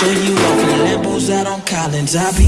picture you off in Lambos out on Collins. I be